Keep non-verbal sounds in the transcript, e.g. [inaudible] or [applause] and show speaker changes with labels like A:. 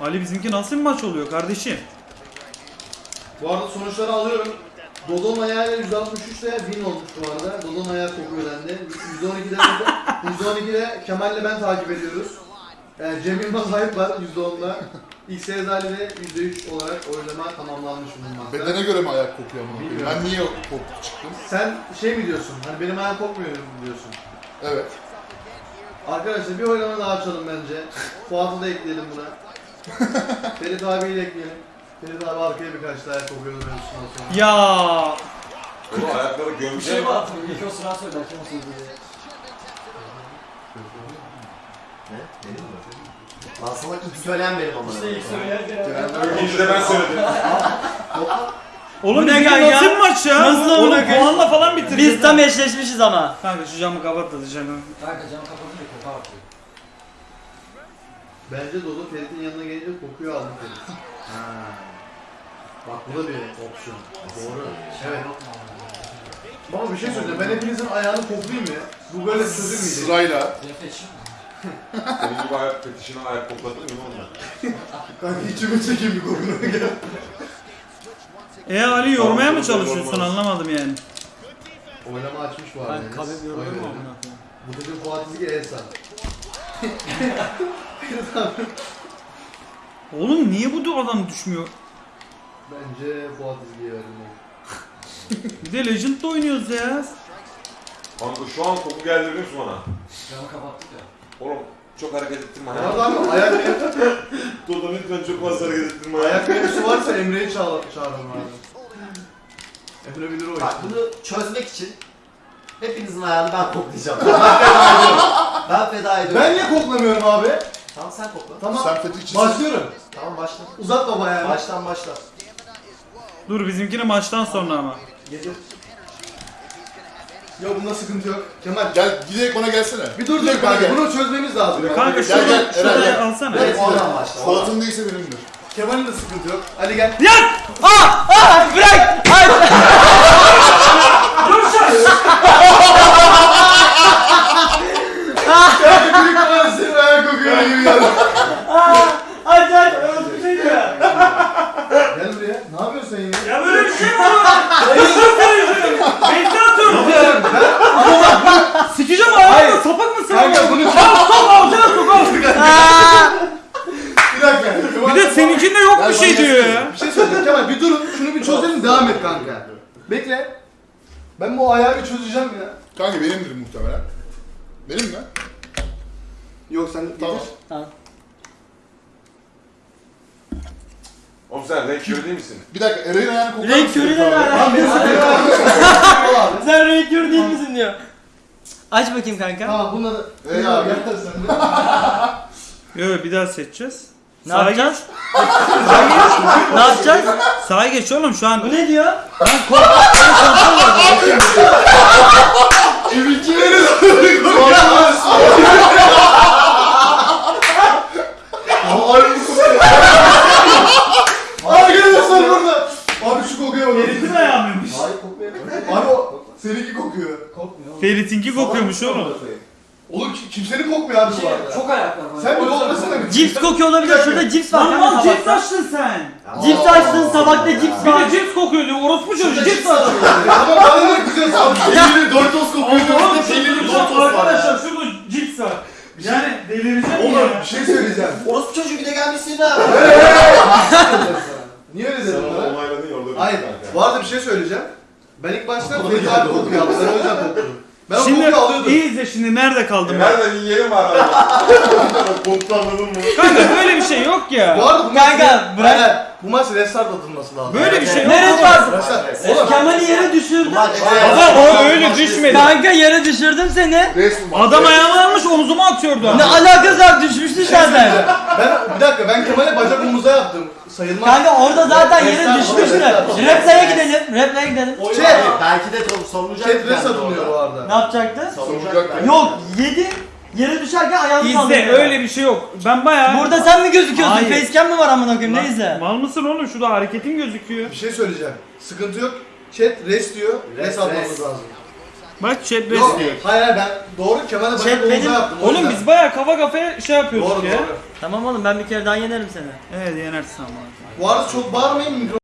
A: Ali bizimki nasıl bir maç oluyor kardeşim?
B: Bu arada sonuçları alıyorum. Dodon ayağıyla 163 ile win olmuş bu arada. Dodon ayağı kokuyor bende. 112'de de [laughs] 112'de Kemal'le ben takip ediyoruz. Yani Cem Yılmaz hype var %10'da. İlk Sezali de %3 olarak oylama tamamlanmış bulunmakta.
C: Bedene göre mi ayak kokuyor?
B: Bilmiyorum.
C: Ben niye koptu çıktım?
B: Sen şey mi diyorsun? Hani benim ayağım kokmuyor mu diyorsun?
C: Evet.
B: Arkadaşlar bir oylama daha açalım bence. Fuat'ı da ekleyelim buna. [laughs] Ferit abiyi de ekleyelim. Ferit abi arkaya birkaç daha ayak kokuyordu mevzusundan sonra.
A: Ya
D: Oğlum ayakları
E: Bir
D: gömce
E: şey var. İlk o sıra söyler. Kim o sözü diye.
F: Ne? Benim mi? Lan sana ilk söyleyen benim ama.
E: İşte ilk söyleyen genelde.
D: İkinci de ben söyledim.
A: oğlum
G: Bu ne kanka?
A: nasıl bir maç ya?
G: Nasıl
A: Oğlum
G: amına koyayım?
A: puanla falan bitireceğiz.
G: Biz tam eşleşmişiz ama.
A: Kanka şu camı kapat da diyeceğim.
E: Kanka camı kapatınca koku artıyor.
B: Bence Dodo Ferit'in yanına gelince kokuyor aldı Ferit. [laughs] Ha. Bak bu da bir opsiyon. Doğru. Evet. Ama bir şey söyleyeceğim. Ben hepinizin ayağını koklayayım mı? Bu böyle çözülmeyecek.
C: Sırayla. [laughs]
E: Reflection.
D: Senin gibi ayak fetişine ayak kokladın mı onunla? [laughs]
B: Kanka içime çekeyim bir kokunu. Gel.
A: E Ali yormaya mı çalışıyorsun anlamadım yani.
B: Oylama açmış bu arada.
G: Ben
B: Enes. dedi.
G: amına koyayım.
B: Bu çocuğun Fuat İzgi Elsa.
A: Oğlum niye bu adam düşmüyor?
B: Bence Fuat İzgi'ye verdim.
A: Bir de Legend'da oynuyoruz ya.
D: Kanka şu an koku geldi biliyor musun bana?
E: Camı kapattık ya.
D: Oğlum çok hareket ettirme.
B: Bu arada abi ayak
D: Dodo lütfen çok fazla hareket ettirme.
B: ayak mevzusu varsa Emre'yi çağır çağıralım abi. Emre bilir o
F: Bak
B: işi.
F: bunu çözmek için hepinizin ayağını ben koklayacağım. Ben feda ediyorum. Ben feda ediyorum.
B: Ben niye koklamıyorum abi?
F: Tamam sen kokla.
B: Tamam.
C: Sen fetişçisin.
B: Başlıyorum.
F: Tamam başla.
B: Uzatma bayağı.
F: Baştan başla.
A: Dur bizimkini maçtan sonra ama.
B: Getir. Yok bunda sıkıntı yok. Kemal
C: Gel giderek bana gelsene.
B: bir dur dur
C: bana
B: kanka
C: gel.
B: bunu çözmemiz lazım.
A: Kanka
C: Gel,
A: şurada,
C: gel,
A: şurada
C: Eren, gel.
A: alsana.
F: Evet oradan başla. oradan.
C: Fuat'ın değilse benimdir.
B: Kemal'in de sıkıntı yok. Hadi gel.
A: Yak!
G: Aa! Aa! Bırak! Hayır!
B: Kanka büyük Kemal senin ayak kokuyor gibi geldi.
G: Aç aç! Orası bir şey diyor.
B: Gel buraya. Sen yine?
A: Ya böyle bir şey mi olur? Bekle atıyorum. Sikeceğim ayağımda sapık mısın?
B: Kanka bunu çöz.
A: Al sok alacağız sok.
B: Bir dakika.
A: Bir de seninkinde yok bir şey diyor
C: gelsene.
A: ya.
B: Bir şey söyleyeceğim Kemal bir durun. Şunu bir çözelim devam et kanka. Bekle. Ben bu ayağı bir çözeceğim ya.
C: Kanka benimdir muhtemelen. Benim mi?
B: Yok sen
C: Tamam.
G: Tamam.
D: Oğlum sen renk körü değil misin?
C: Bir dakika Eray'ın ayağını koklar
G: Renk
C: mısın?
G: körüyle ne
C: Abi?
G: alaka?
B: Birisi benim abi.
G: Sen renk körü değil misin diyor. Aç bakayım kanka.
B: Tamam bunları.
C: Ey abi.
B: yeter sen de.
A: Yok bir daha seçeceğiz.
G: Ne
A: Sağa geç.
G: yapacağız? ne yapacağız?
A: Sağa geç oğlum şu an.
G: Bu ne diyor?
B: Arkadaşlar burada. Abi şu kokuya bakın.
A: Ferit'in ayağı mıymış?
B: Hayır kokmuyor. Abi o kokuyor.
E: Kokmuyor.
A: Ferit'inki kokuyormuş oğlum.
B: Oğlum ki- kimsenin kokmuyor abi bu
E: Şey,
B: arada.
E: çok ayak var.
B: Sen bir koklasana bir.
G: Cips kokuyor olabilir. Şurada cips var.
A: Lan mal cips açtın sen.
G: Cips açtın tabakta cips
A: Bir
G: var.
A: de cips kokuyor diyor. Orospu çocuğu cips
B: var. Ama bana ne kızıyorsun abi? Peynirli Doritos kokuyor.
A: Oğlum
B: Peynirli Doritos var
A: arkadaşlar şurada cips var. Yani delireceğim
B: Oğlum
A: ya.
B: bir şey söyleyeceğim.
F: Orospu çocuğu bir de gelmişsin ha. [laughs]
B: Niye öyle
D: Sen
B: dedin
D: onu
B: bana? Hayır. Bu arada bir şey söyleyeceğim. Ben ilk başta Fethi abi kokuyor aldım. Ben o yüzden koktum. Ben o
A: Şimdi
B: kokuyu alıyordum.
A: iyi izle şimdi nerede kaldım
D: E,
A: ben.
D: Nereden yiyelim var abi? [laughs] Koktu anladın mı?
A: Kanka böyle bir şey yok
B: Bu
A: ya.
B: arada bu maç...
G: Kanka, bırak.
B: Hayır, Bu maç restart atılması lazım.
A: Böyle bir şey yok.
G: Neresi.
B: Oğlum.
G: Kemal'i yere düşürdüm.
A: Baba o öyle düşmedi.
G: Kanka yere düşürdüm seni.
A: Adam ayağını almış omzuma atıyordu.
G: Ne alakası var düşmüştü zaten.
B: Ben bir dakika ben Kemal'e bacak omuza yaptım. Sayılmaz.
G: Kanka orada zaten yere
B: restart.
G: Replaya gidelim. Replaya gidelim.
B: Şey-.
F: Belki de savunacak.
B: Chat rest atılmıyor bu arada.
G: Ne yapacaktı?
F: Savunacak.
G: Yok yedi. Yere düşerken ayağını kaldırdı.
A: İzle öyle bir şey yok. Ben bayağı...
G: Burada sen mi gözüküyorsun?
A: Hayır.
G: Facecam mı var amına koyayım?
A: Lan,
G: Ne izle?
A: Mal mısın oğlum? Şurada hareketin gözüküyor.
B: Bir şey söyleyeceğim. Sıkıntı yok. Chat rest diyor. Rest,
F: Rest,
B: atmamız
F: rest.
B: lazım.
A: Bak chat
B: Yok,
A: besliyor.
B: hayır hayır ben doğru Kemal'e
G: Chat
B: bakıp
G: benim-
B: omuzda yaptım. o
A: Oğlum
B: yüzden.
A: biz baya kafa kafaya şey yapıyorduk
B: Doğru
A: ya.
B: doğru.
G: Tamam oğlum ben bir kere daha yenerim seni.
A: Evet yenersin ama.
B: Bu arada çok bağırmayın mikro